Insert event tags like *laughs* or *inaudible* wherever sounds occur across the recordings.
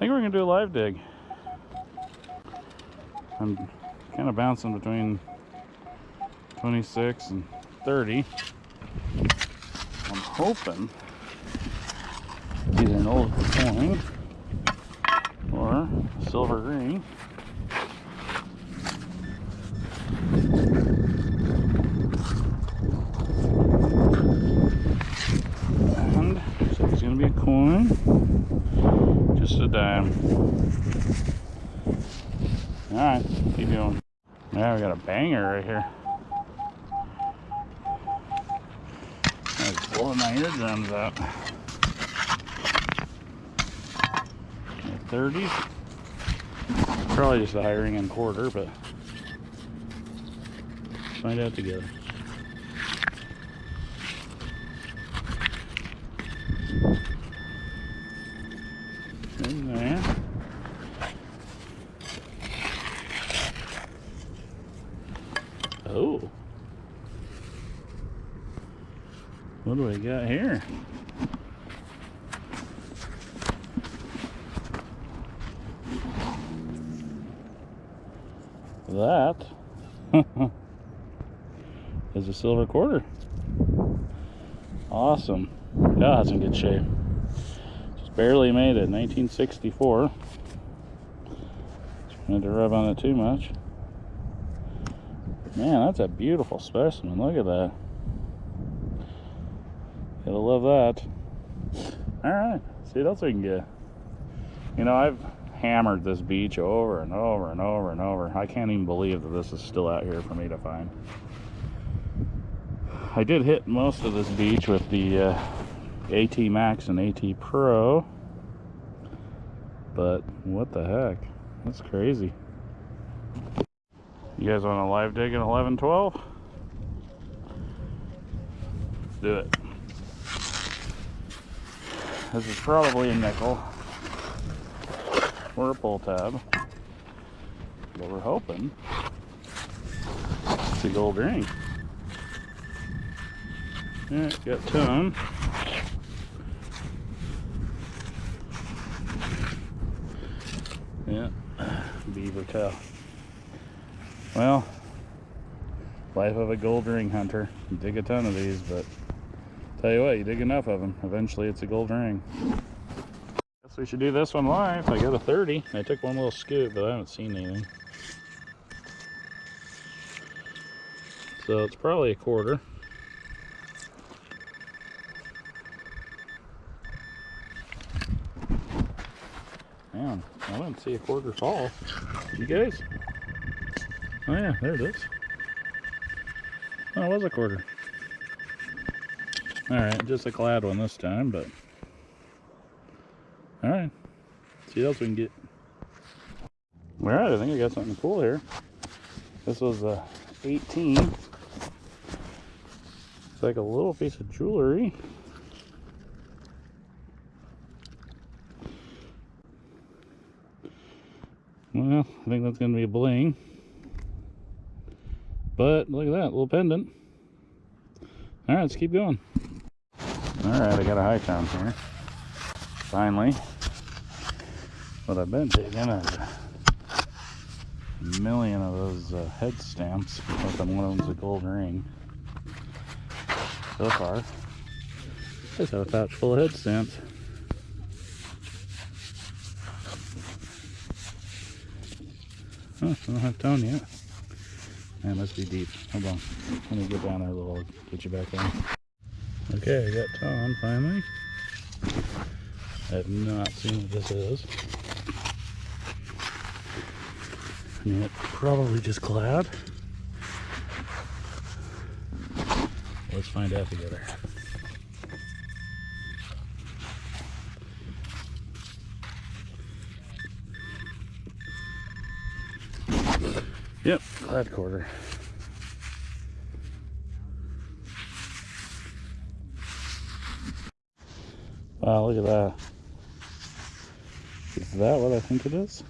think we're gonna do a live dig. I'm kind of bouncing between 26 and 30. I'm hoping either an old coin or silver ring. And so it's gonna be a coin, just um, a. All right, keep going. Now we got a banger right here. That's blowing my eardrums out. 30s. Probably just a hiring and quarter, but find out together. In there. Oh. What do we got here? That *laughs* is a silver quarter. Awesome. Yeah, it's in good shape. Barely made it, 1964. Trying to rub on it too much. Man, that's a beautiful specimen. Look at that. Gotta love that. All right, see what else we can get. You know, I've hammered this beach over and over and over and over. I can't even believe that this is still out here for me to find. I did hit most of this beach with the uh, AT Max and AT Pro, but what the heck? That's crazy. You guys want a live dig in 1112? Let's do it. This is probably a nickel or a pull tab. But we're hoping it's a gold ring. Yeah, got ton. Yeah, beaver tail. Well, life of a gold ring hunter. You dig a ton of these, but tell you what, you dig enough of them, eventually it's a gold ring. Guess we should do this one live. I got a 30. I took one little scoop, but I haven't seen anything. So it's probably a quarter. Man, I didn't see a quarter fall. You guys? Oh yeah, there it is. Oh, it was a quarter. Alright, just a clad one this time, but all right. See what else we can get. All right, I think I got something cool here. This was a 18. It's like a little piece of jewelry. Well, I think that's going to be a bling. But look at that, little pendant. All right, let's keep going. All right, I got a high tone here. Finally what I've been taking is a million of those uh, head stamps, but one of them's a gold ring. So far, just have a pouch full of head stamps. Oh, I don't have tone yet. Man, must be deep. Hold on. Let me get down there a little, get you back on. Okay, I got tone finally. I have not seen what this is. I mean, it probably just clad. Let's find out together. Yep, clad quarter. Wow, look at that. Is that what I think it is?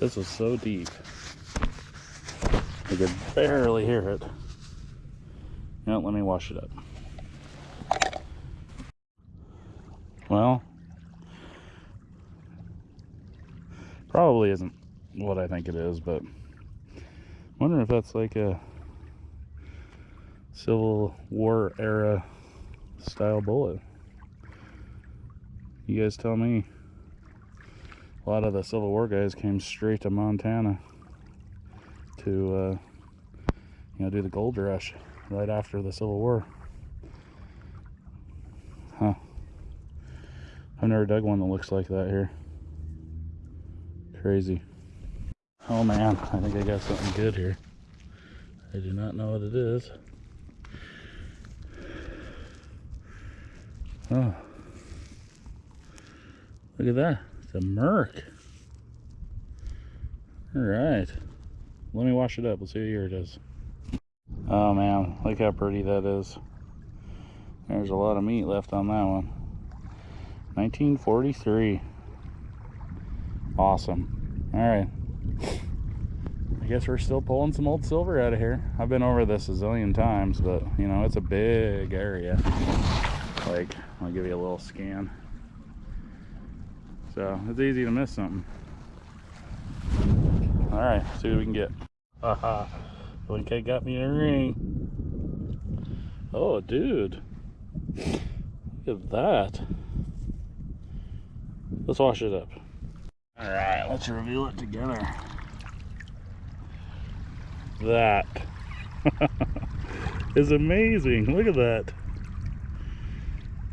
This was so deep. I could barely hear it. Know, let me wash it up. Well, Probably isn't what I think it is, but wondering if that's like a Civil War era style bullet. You guys tell me. A lot of the Civil War guys came straight to Montana to, uh, you know, do the gold rush right after the Civil War. Huh. I've never dug one that looks like that here. Crazy. Oh man, I think I got something good here. I do not know what it is. Oh. Look at that. It's a Merc. Alright. Let me wash it up. Let's see what year it is. Oh man, look how pretty that is. There's a lot of meat left on that one. 1943. Awesome. Alright. I guess we're still pulling some old silver out of here. I've been over this a zillion times, but you know, it's a big area. Like, I'll give you a little scan. So it's easy to miss something. Alright, see what we can get. Haha. Blinkhead got me a ring. Oh, dude. Look at that. Let's wash it up. Alright, let's review it together. That *laughs* is amazing. Look at that.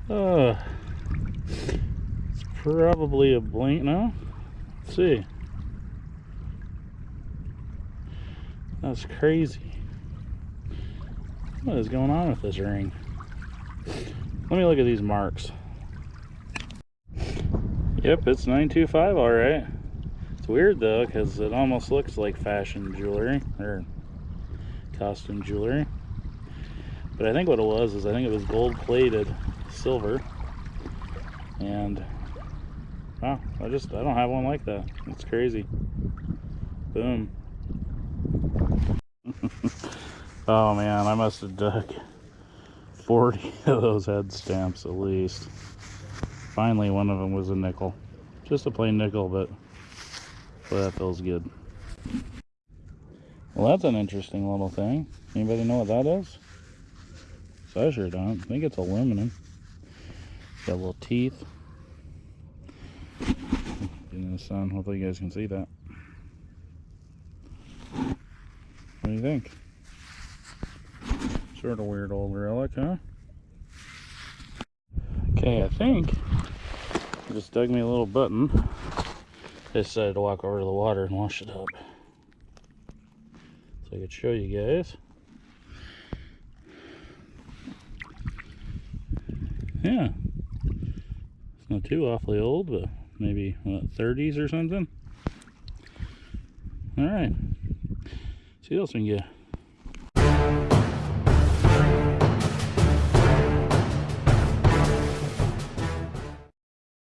Oh, it's probably a blink. now. let's see. That's crazy. What is going on with this ring? Let me look at these marks. Yep, it's 925 all right. It's weird though, because it almost looks like fashion jewelry, or costume jewelry. But I think what it was is I think it was gold plated silver. And wow, I just I don't have one like that. It's crazy. Boom. *laughs* oh man, I must have dug 40 *laughs* of those head stamps at least. Finally one of them was a nickel. Just a plain nickel, but boy, that feels good. Well, that's an interesting little thing. Anybody know what that is? So I sure don't. I think it's aluminum. Got little teeth. In the sun, hopefully you guys can see that. What do you think? Sort of weird old relic, huh? Okay, I think just dug me a little button. I decided to walk over to the water and wash it up. So I could show you guys. Yeah. It's not too awfully old, but maybe, what, 30s or something? Alright. See what else we can get.